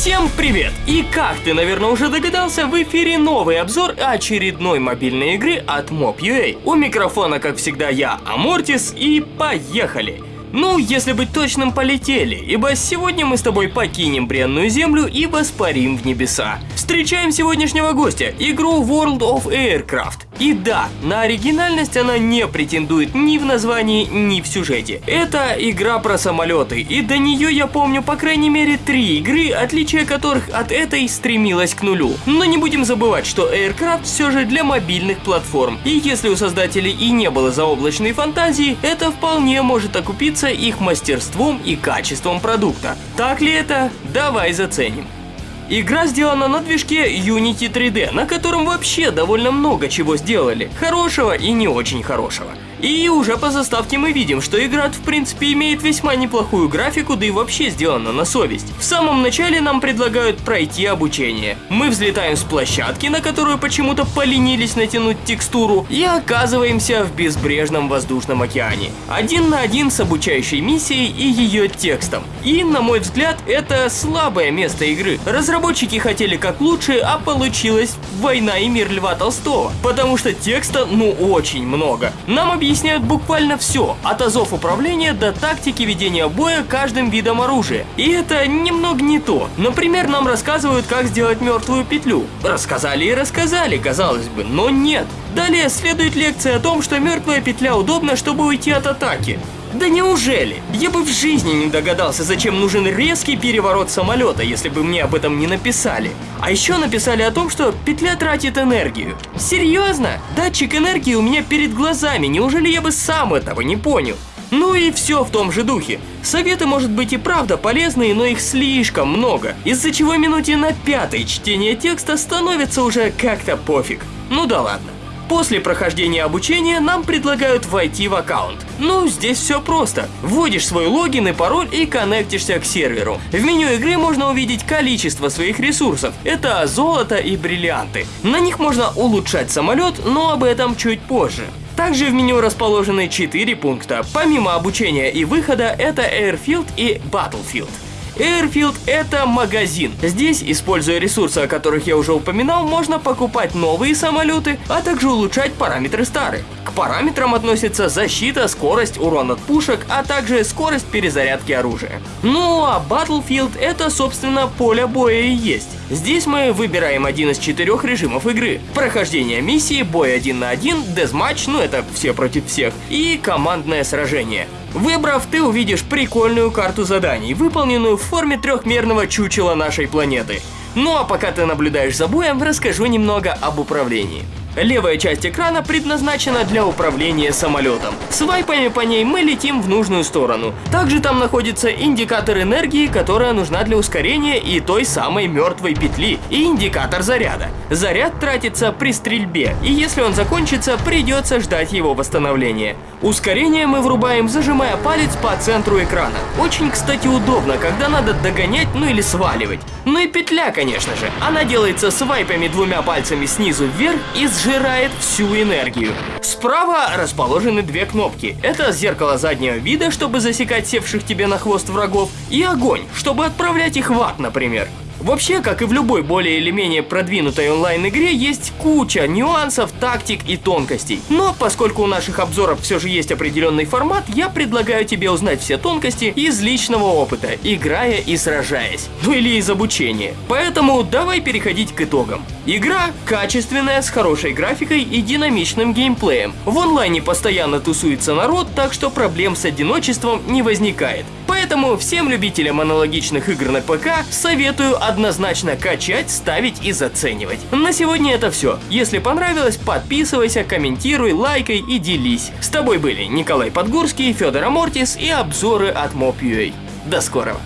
Всем привет! И как ты, наверное, уже догадался, в эфире новый обзор очередной мобильной игры от Mob.ua. У микрофона, как всегда, я, Амортис, и поехали! Ну, если быть точным, полетели, ибо сегодня мы с тобой покинем бренную землю и воспарим в небеса. Встречаем сегодняшнего гостя, игру World of Aircraft. И да, на оригинальность она не претендует ни в названии, ни в сюжете. Это игра про самолеты, и до нее я помню по крайней мере три игры, отличие которых от этой стремилось к нулю. Но не будем забывать, что Aircraft все же для мобильных платформ, и если у создателей и не было заоблачной фантазии, это вполне может окупиться их мастерством и качеством продукта. Так ли это? Давай заценим. Игра сделана на движке Unity 3D, на котором вообще довольно много чего сделали, хорошего и не очень хорошего. И уже по заставке мы видим, что игра в принципе имеет весьма неплохую графику, да и вообще сделана на совесть. В самом начале нам предлагают пройти обучение. Мы взлетаем с площадки, на которую почему-то поленились натянуть текстуру, и оказываемся в безбрежном воздушном океане. Один на один с обучающей миссией и ее текстом. И, на мой взгляд, это слабое место игры. Разработчики хотели как лучше, а получилось «Война и мир Льва Толстого», потому что текста ну очень много. Нам объясняют объясняют буквально все, от азов управления до тактики ведения боя каждым видом оружия. И это немного не то. Например, нам рассказывают, как сделать мертвую петлю. Рассказали и рассказали, казалось бы, но нет. Далее следует лекция о том, что мертвая петля удобна, чтобы уйти от атаки. Да неужели? Я бы в жизни не догадался, зачем нужен резкий переворот самолета, если бы мне об этом не написали. А еще написали о том, что петля тратит энергию. Серьезно? Датчик энергии у меня перед глазами, неужели я бы сам этого не понял? Ну и все в том же духе. Советы, может быть, и правда полезные, но их слишком много, из-за чего минуте на пятой чтение текста становится уже как-то пофиг. Ну да ладно. После прохождения обучения нам предлагают войти в аккаунт. Ну, здесь все просто. Вводишь свой логин и пароль и коннектишься к серверу. В меню игры можно увидеть количество своих ресурсов. Это золото и бриллианты. На них можно улучшать самолет, но об этом чуть позже. Также в меню расположены 4 пункта. Помимо обучения и выхода, это Airfield и Battlefield. Airfield – это магазин. Здесь, используя ресурсы, о которых я уже упоминал, можно покупать новые самолеты, а также улучшать параметры старых. К параметрам относятся защита, скорость, урон от пушек, а также скорость перезарядки оружия. Ну а Battlefield – это, собственно, поле боя и есть. Здесь мы выбираем один из четырех режимов игры. Прохождение миссии, бой один на один, дезматч, ну это все против всех, и командное сражение. Выбрав, ты увидишь прикольную карту заданий, выполненную в форме трехмерного чучела нашей планеты. Ну а пока ты наблюдаешь за боем, расскажу немного об управлении. Левая часть экрана предназначена для управления самолетом. Свайпами по ней мы летим в нужную сторону. Также там находится индикатор энергии, которая нужна для ускорения и той самой мертвой петли, и индикатор заряда. Заряд тратится при стрельбе, и если он закончится, придется ждать его восстановления. Ускорение мы врубаем, зажимая палец по центру экрана. Очень, кстати, удобно, когда надо догонять, ну или сваливать. Ну и петля, конечно же. Она делается свайпами двумя пальцами снизу вверх и сжимает сжирает всю энергию. Справа расположены две кнопки. Это зеркало заднего вида, чтобы засекать севших тебе на хвост врагов, и огонь, чтобы отправлять их в ад, например. Вообще, как и в любой более или менее продвинутой онлайн-игре, есть куча нюансов, тактик и тонкостей. Но поскольку у наших обзоров все же есть определенный формат, я предлагаю тебе узнать все тонкости из личного опыта, играя и сражаясь. Ну или из обучения. Поэтому давай переходить к итогам. Игра качественная, с хорошей графикой и динамичным геймплеем. В онлайне постоянно тусуется народ, так что проблем с одиночеством не возникает. Поэтому всем любителям аналогичных игр на ПК советую однозначно качать, ставить и заценивать. На сегодня это все. Если понравилось, подписывайся, комментируй, лайкай и делись. С тобой были Николай Подгурский, Федор Амортис и обзоры от Mob.ua. До скорого!